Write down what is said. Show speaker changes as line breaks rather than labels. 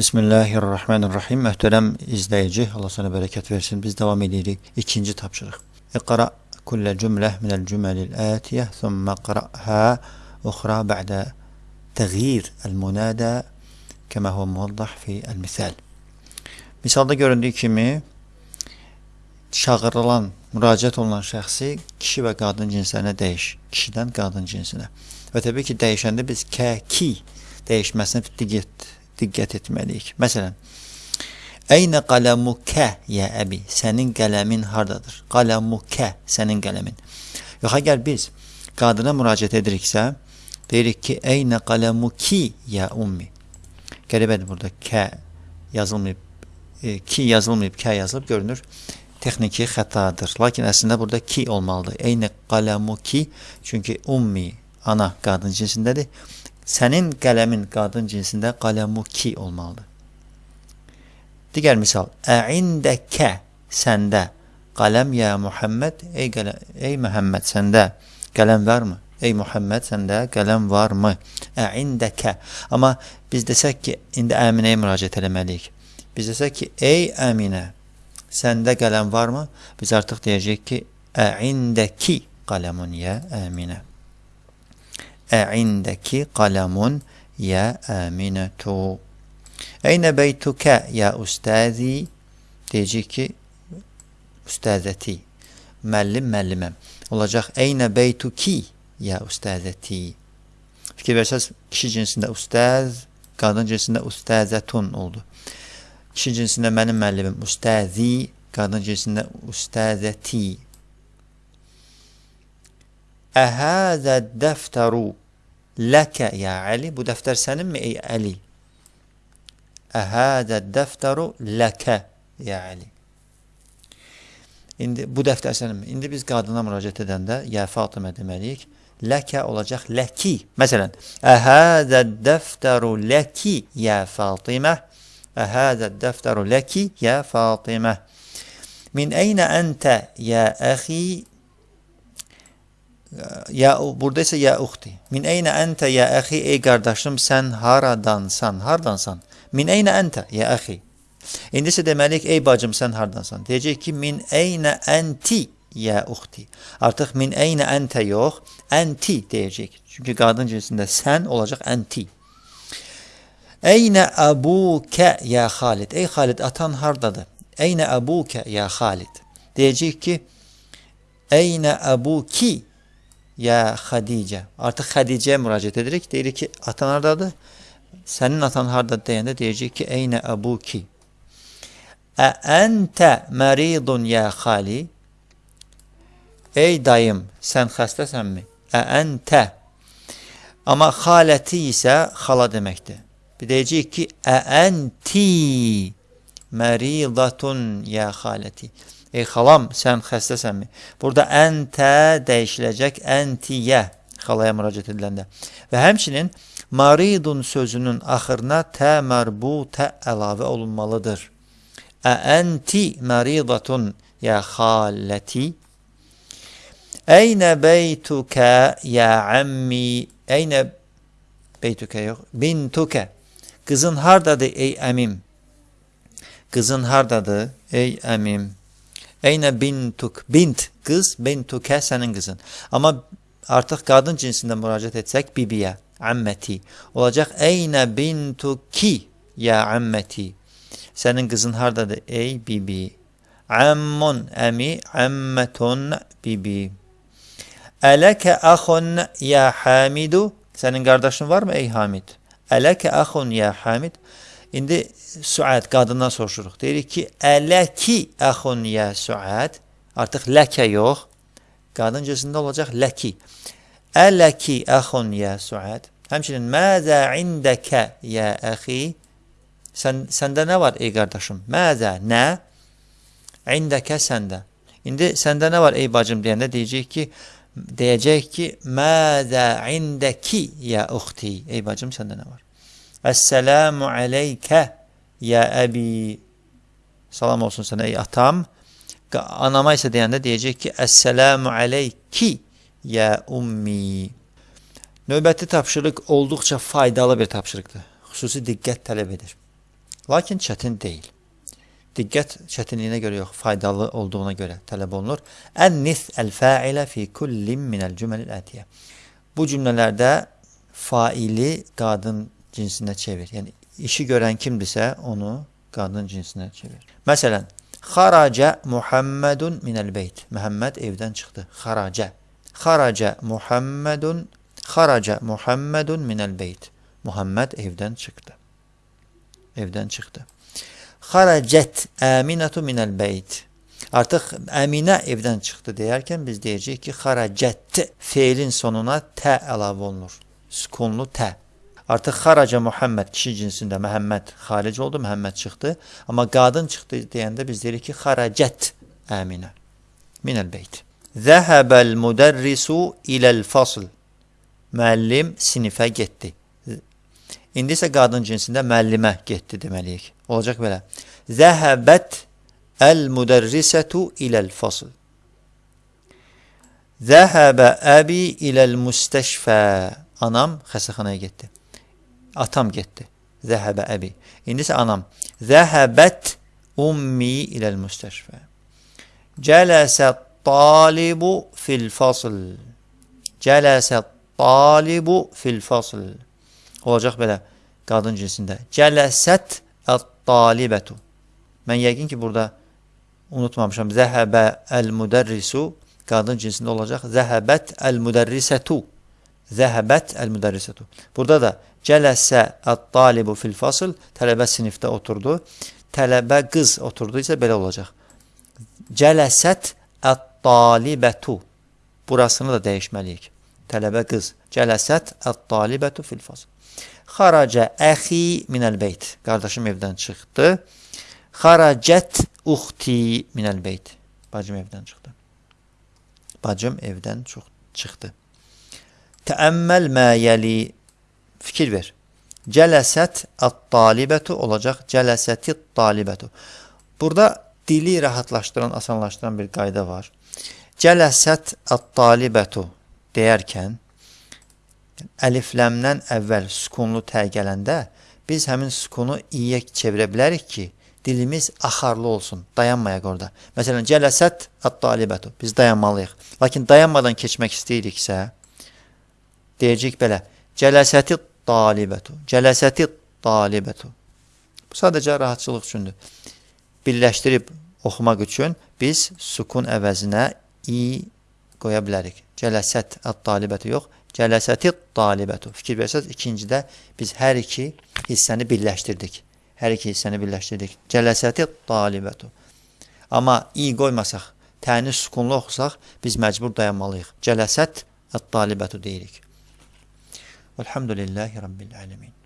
Bismillahirrahmanirrahim. Möhtərəm izləyici, Allah sana bərəkət versin. Biz davam edirik. İkinci tapşırıq. İqra kullə cümlə minəl cüməlil ətiyyə, thumma qra'hə uxra bə'də təğyir əl-munədə kəmə huvə muvaddah fi əl-misal. Misalda göründüyü kimi çağırılan, müraciət olunan şəxsi kişi və qadın cinslərinə dəyiş. Kişidən qadın cinsinə. Və təbii ki, dəyişəndə biz kə, ki dəyişməsinə diqqət diqqət etməliyik. Məsələn, Əynə qaləmukə, yə əbi, sənin qələmin hardadır? Qaləmukə, sənin qələmin. Yox, əgər biz qadına müraciət ediriksə, deyirik ki, Əynə qaləmuki, yə ummi. Qəribədir burada, kə yazılmayıb, e, ki yazılmayıb, kə yazılıb, görünür, texniki xətadır. Lakin əslində burada ki olmalıdır. Əynə qaləmuki, çünki ummi, ana qadın cinsindədir. Sənin qələmin qadın cinsində qələmu ki olmalıdır. Digər misal, əindəkə səndə qələm ya Muhammed, ey, qələm, ey Muhammed səndə qələm varmı? Ey Muhammed səndə qələm varmı? Əindəkə. Amma biz desək ki, indi Əminəyə müraciət eləməliyik. Biz desək ki, ey Əminə, səndə qələm varmı? Biz artıq deyəcəyik ki, əindəki qələmun ya Əminə. Əindəki qələmun yə əminətu. Əynə beytukə yə ustazi deyəcək ki, ustazəti, müəllim, müəlliməm. Olacaq, əynə beytuki yə ustazəti. Fikir versəz, kişi cinsində ustaz, qadın cinsində ustazətun oldu. Kişi cinsində mənim müəllimim ustazi, qadın cinsində ustazəti. Əhəzə dəftəru ləkə ya Əli. Bu dəftər səninmi ey Əli? Əhəzə dəftəru ləkə ya Əli. İndi bu dəftər səninmi? İndi biz qadına müraciət edəndə ya Fatimə deməliyik. Ləkə olacaq ləki. Məsələn, Əhəzə dəftəru ləki ya Fatimə. Əhəzə dəftəru ləki ya Fatimə. Min əynə əntə ya əxi Ya burada isə ya uxti. Min eynə əntə ya əxi ey qardaşım sən haradansan? Hardansan? Min eynə əntə ya əxi. İndi isə deməliyik ey bacım sən hardansan? Deyəcək ki min eynə ənti ya uxti. Artıq min eynə əntə yox, ənti deyəcək. Çünki qadın cinsində sən olacaq ənti. Eynə əbukə ya Xalid. Ey Xalid atan hardadır? Eynə əbukə ya Xalid. Deyəcək ki Eynə əbuki ya Xədicə. Artıq Xədicəyə müraciət edirik. Deyirik ki, atan hardadır? Sənin atan hardadır deyəndə deyəcək ki, Eynə əbuki. Ə əntə məridun ya xali? Ey dayım, sən xəstəsənmi? Ə əntə. Amma xaləti isə xala deməkdir. Bir deyəcək ki, ə ənti məridatun ya xaləti. Ey xalam, sən xəstəsənmi? Burada əntə dəyişiləcək əntiyə xalaya müraciət ediləndə. Və həmçinin maridun sözünün axırına tə mərbutə əlavə olunmalıdır. Ə ənti məridatun ya xaləti? Əynə beytukə ya əmmi? Əynə beytukə yox, bintukə. Qızın hardadır ey əmim? Qızın hardadır ey əmim? Eynə bintuk, bint qız, bintukə sənin qızın. Amma artıq qadın cinsində müraciət etsək bibiyə, əmməti. Olacaq eynə bintuki, ya əmməti. Sənin qızın hardadır? Ey bibi. Əmmun, əmi, əmmətun, bibi. Ələkə əxun, ya Hamidu. Sənin qardaşın varmı ey Hamid? Ələkə əxun, ya Hamid. İndi Suad qadından soruşuruq. Deyirik ki, Ələki əxun yə Suad. Artıq ləkə yox. Qadın cinsində olacaq ləki. Ələki əxun yə Suad. Həmçinin məzə indəkə yə əxi. Sən, səndə nə var ey qardaşım? Məzə, nə? İndəkə səndə. İndi səndə nə var ey bacım deyəndə deyəcək ki, deyəcək ki, məzə indəki yə uxti. Ey bacım səndə nə var? Əssəlamu aleykə ya əbi. Salam olsun sənə ey atam. Anama isə deyəndə deyəcək ki, Əssəlamu aleyki ya ummi. Növbəti tapşırıq olduqca faydalı bir tapşırıqdır. Xüsusi diqqət tələb edir. Lakin çətin deyil. Diqqət çətinliyinə görə yox, faydalı olduğuna görə tələb olunur. Ənnis əl-fəilə fi kullin minəl cüməlil ətiyə. Bu cümlələrdə faili qadın cinsinə çevir. Yəni işi görən kimdirsə, onu qadın cinsinə çevir. Məsələn, xaraca Muhammedun minəl beyt. Məhəmməd evdən çıxdı. Xaraca. Xaraca Muhammedun xaraca Muhammedun minəl beyt. Muhammed evdən çıxdı. Evdən çıxdı. Xaracət Əminətu minəl beyt. Artıq Əminə evdən çıxdı deyərkən biz deyəcəyik ki, xaracət feilin sonuna tə əlavə olunur. Sükunlu tə. Artıq xaraca Muhammed kişi cinsində Məhəmməd xaric oldu, Məhəmməd çıxdı. Amma qadın çıxdı deyəndə biz deyirik ki, xaracət Əminə minəl beyt. Zəhəbəl müdərrisu iləl fasl. Müəllim sinifə getdi. İndi isə qadın cinsində müəllimə getdi deməliyik. Olacaq belə. Zəhəbət əl-müdərrisətu iləl fasl. Zəhəbə əbi iləl müstəşfə. Anam xəstəxanaya getdi. Atam getdi. Zəhəbə əbi. İndi isə anam. Zəhəbət ummi iləl müstəşfə. Cələsə talibu fil fasl. Cələsə talibu fil fasl. Olacaq belə qadın cinsində. Cələsət ət-talibətu. Mən yəqin ki, burada unutmamışam. Zəhəbə əl-müdərrisu qadın cinsində olacaq. Zəhəbət əl-müdərrisətu. Zəhəbət əl-müdərrisətu. Burada da cələsə ət-talibu fil fasl. Tələbə sinifdə oturdu. Tələbə qız oturdu isə belə olacaq. Cələsət ət-talibətu. Burasını da dəyişməliyik. Tələbə qız. Cələsət ət-talibətu fil fasl. Xaraca əxi minəl beyt. Qardaşım evdən çıxdı. Xaracət uxti minəl beyt. Bacım evdən çıxdı. Bacım evdən çıxdı. Təəmməl mə yəli. Fikir ver. Cələsət ət-talibətu olacaq. Cələsəti talibətu. Burada dili rahatlaşdıran, asanlaşdıran bir qayda var. Cələsət ət-talibətu deyərkən əlifləmdən əvvəl sükunlu tə gələndə biz həmin sükunu iyə çevirə bilərik ki, dilimiz axarlı olsun, dayanmayaq orada. Məsələn, cələsət at-talibətu. Biz dayanmalıyıq. Lakin dayanmadan keçmək istəyiriksə, deyəcək belə, cələsəti talibətu, cələsəti talibətu. Bu sadəcə rahatçılıq üçündür. Birləşdirib oxumaq üçün biz sukun əvəzinə i qoya bilərik. Cələsət at-talibətu yox, Cələsəti talibətu. Fikir versəz, ikincidə biz hər iki hissəni birləşdirdik. Hər iki hissəni birləşdirdik. Cələsəti talibətu. Amma i qoymasaq, təni sükunlu oxusaq, biz məcbur dayanmalıyıq. Cələsət ət-talibətu deyirik. والحمد لله رب العالمين.